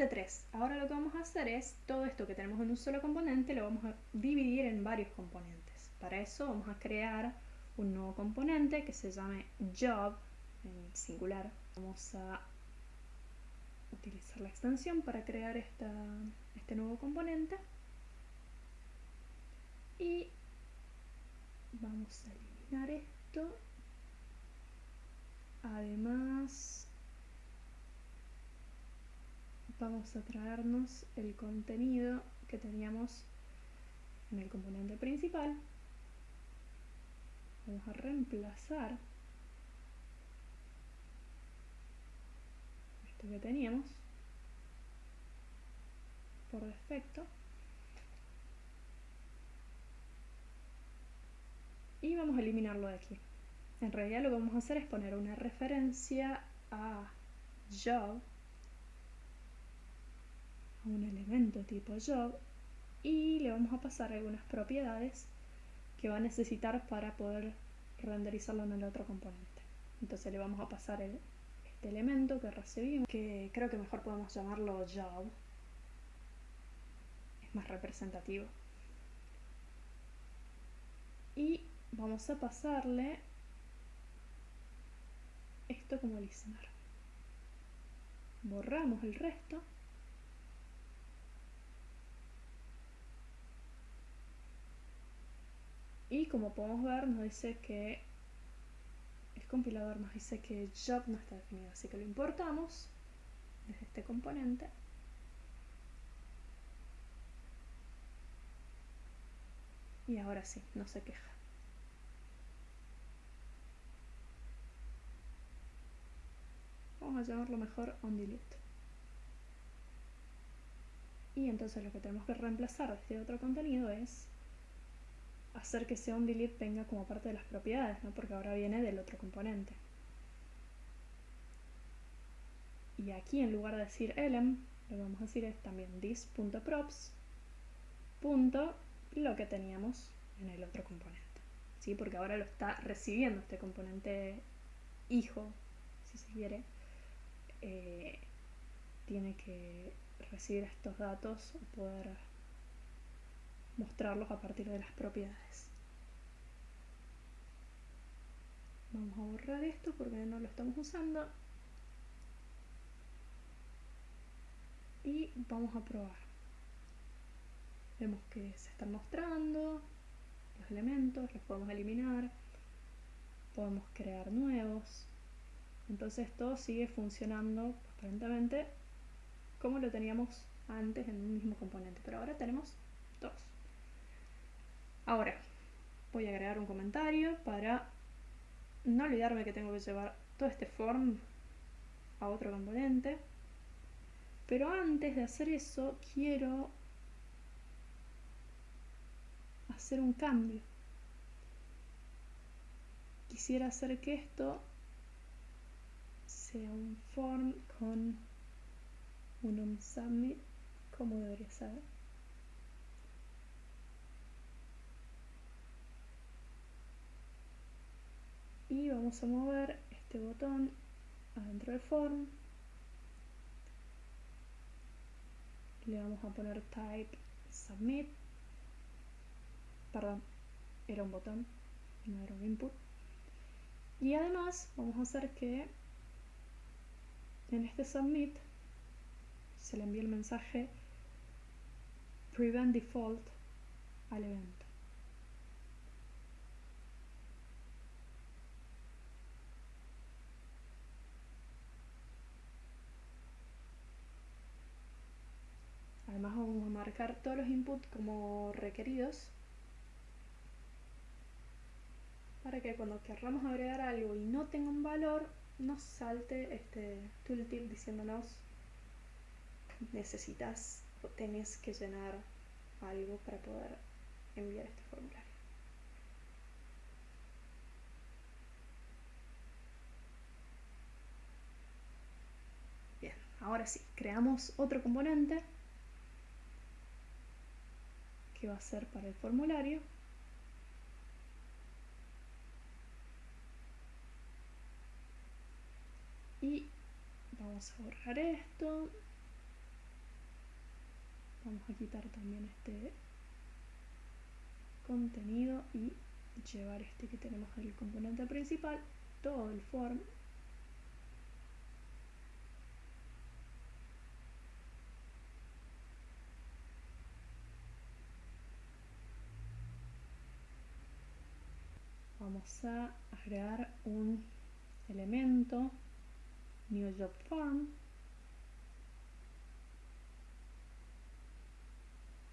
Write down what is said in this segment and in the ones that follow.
Parte 3. Ahora lo que vamos a hacer es todo esto que tenemos en un solo componente lo vamos a dividir en varios componentes. Para eso vamos a crear un nuevo componente que se llame job en singular. Vamos a utilizar la extensión para crear esta, este nuevo componente y vamos a eliminar esto además vamos a traernos el contenido que teníamos en el componente principal. Vamos a reemplazar esto que teníamos por defecto. Y vamos a eliminarlo de aquí. En realidad lo que vamos a hacer es poner una referencia a job un elemento tipo job y le vamos a pasar algunas propiedades que va a necesitar para poder renderizarlo en el otro componente. Entonces le vamos a pasar este elemento que recibimos, que creo que mejor podemos llamarlo job. Es más representativo. Y vamos a pasarle esto como listener. Borramos el resto Y como podemos ver nos dice que el compilador nos dice que job no está definido, así que lo importamos desde este componente. Y ahora sí, no se queja. Vamos a llamarlo mejor onDelete. Y entonces lo que tenemos que reemplazar de este otro contenido es hacer que ese onDelete venga como parte de las propiedades, ¿no? porque ahora viene del otro componente. Y aquí en lugar de decir elem, lo que vamos a decir es también this.props punto lo que teníamos en el otro componente. ¿sí? Porque ahora lo está recibiendo este componente hijo, si se quiere. Eh, tiene que recibir estos datos o poder mostrarlos a partir de las propiedades. Vamos a borrar esto porque no lo estamos usando. Y vamos a probar. Vemos que se están mostrando los elementos, los podemos eliminar, podemos crear nuevos. Entonces todo sigue funcionando aparentemente como lo teníamos antes en un mismo componente, pero ahora tenemos dos. Ahora, voy a agregar un comentario para no olvidarme que tengo que llevar todo este form a otro componente. Pero antes de hacer eso, quiero hacer un cambio. Quisiera hacer que esto sea un form con un submit como debería ser. Y vamos a mover este botón adentro del form. Le vamos a poner type submit. Perdón, era un botón no era un input. Y además vamos a hacer que en este submit se le envíe el mensaje prevent default al evento Además vamos a marcar todos los inputs como requeridos para que cuando querramos agregar algo y no tenga un valor nos salte este tooltip diciéndonos necesitas o tenés que llenar algo para poder enviar este formulario. Bien, ahora sí, creamos otro componente que va a ser para el formulario. Y vamos a borrar esto. vamos a quitar también este contenido y llevar este que tenemos el componente principal, todo el form vamos a agregar un elemento new job form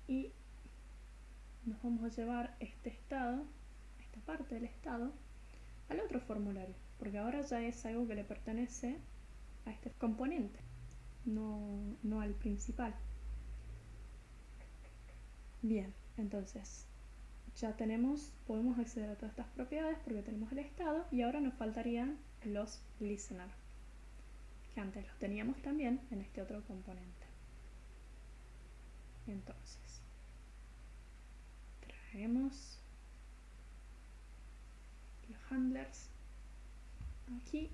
y nos vamos a llevar este estado, esta parte del estado, al otro formulario, porque ahora ya es algo que le pertenece a este componente, no, no al principal. Bien, entonces ya tenemos, podemos acceder a todas estas propiedades porque tenemos el estado y ahora nos faltarían los listener, que antes los teníamos también en este otro componente. Entonces, traemos los handlers aquí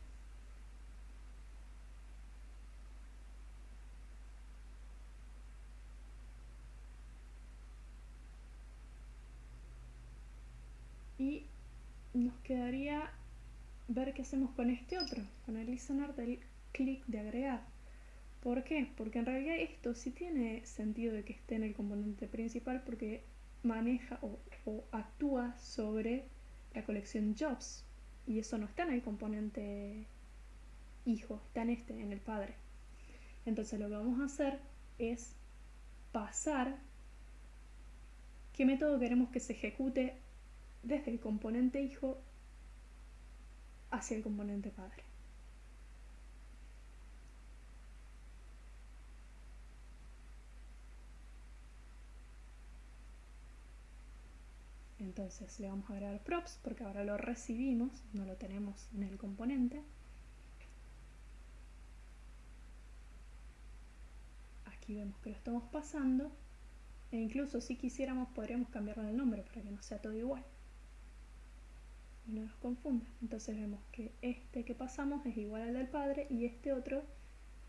y nos quedaría ver qué hacemos con este otro, con el listener del clic de agregar. ¿Por qué? Porque en realidad esto sí tiene sentido de que esté en el componente principal porque maneja o, o actúa sobre la colección jobs y eso no está en el componente hijo, está en este, en el padre. Entonces lo que vamos a hacer es pasar qué método queremos que se ejecute desde el componente hijo hacia el componente padre. Entonces le vamos a agregar props porque ahora lo recibimos, no lo tenemos en el componente. Aquí vemos que lo estamos pasando e incluso si quisiéramos podríamos cambiarle el nombre para que no sea todo igual y no nos confunda. Entonces vemos que este que pasamos es igual al del padre y este otro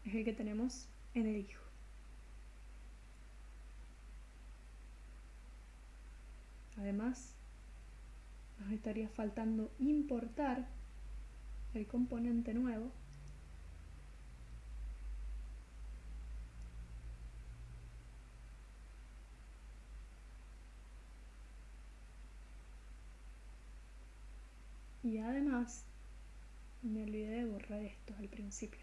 es el que tenemos en el hijo. Además, nos estaría faltando importar el componente nuevo y además me olvidé de borrar esto al principio.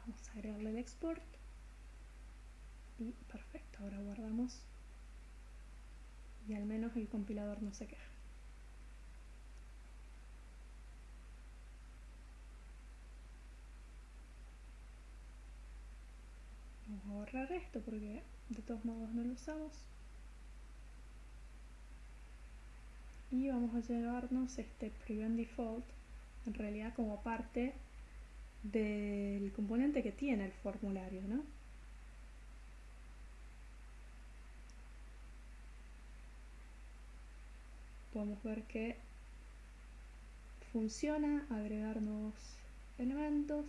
Vamos a agregarle el export. Y perfecto, ahora guardamos. Y al menos el compilador no se queja. Vamos a borrar esto porque de todos modos no lo usamos y vamos a llevarnos este prevent default en realidad como parte del componente que tiene el formulario ¿no? podemos ver que funciona agregar nuevos elementos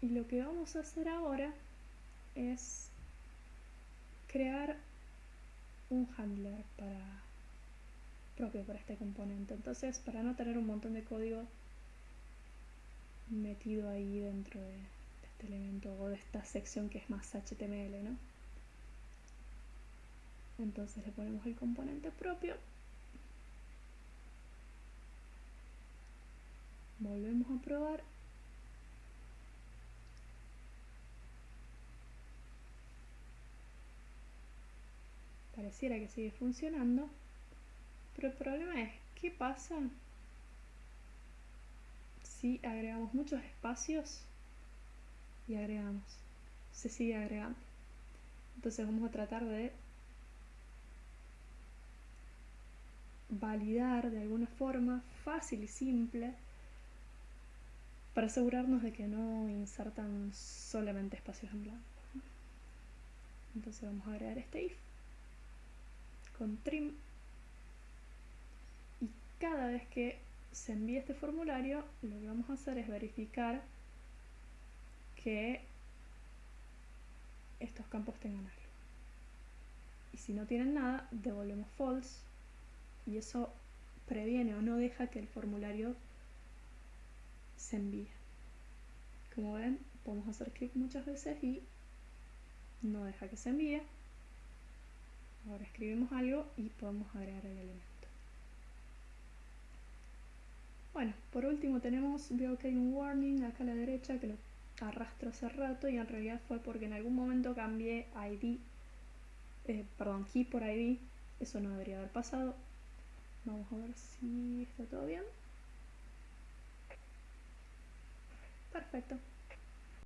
y lo que vamos a hacer ahora es crear un handler para propio para este componente. Entonces, para no tener un montón de código metido ahí dentro de, este elemento o de esta sección que es más HTML, ¿no? Entonces le ponemos el componente propio. Volvemos a probar pareciera que sigue funcionando, pero el problema es, ¿qué pasa si agregamos muchos espacios y agregamos? Se sigue agregando. Entonces vamos a tratar de validar de alguna forma fácil y simple para asegurarnos de que no insertan solamente espacios en blanco. Entonces vamos a agregar este if con trim y cada vez que se envíe este formulario lo que vamos a hacer es verificar que estos campos tengan algo. Y si no tienen nada, devolvemos false y eso previene o no deja que el formulario se envíe. Como ven, podemos hacer clic muchas veces y no deja que se envíe. Ahora escribimos algo y podemos agregar el elemento. Bueno, por último tenemos, veo que hay un warning acá a la derecha que lo arrastro hace rato y en realidad fue porque en algún momento cambié ID, eh, perdón, key por ID, eso no debería haber pasado. Vamos a ver si está todo bien. Perfecto.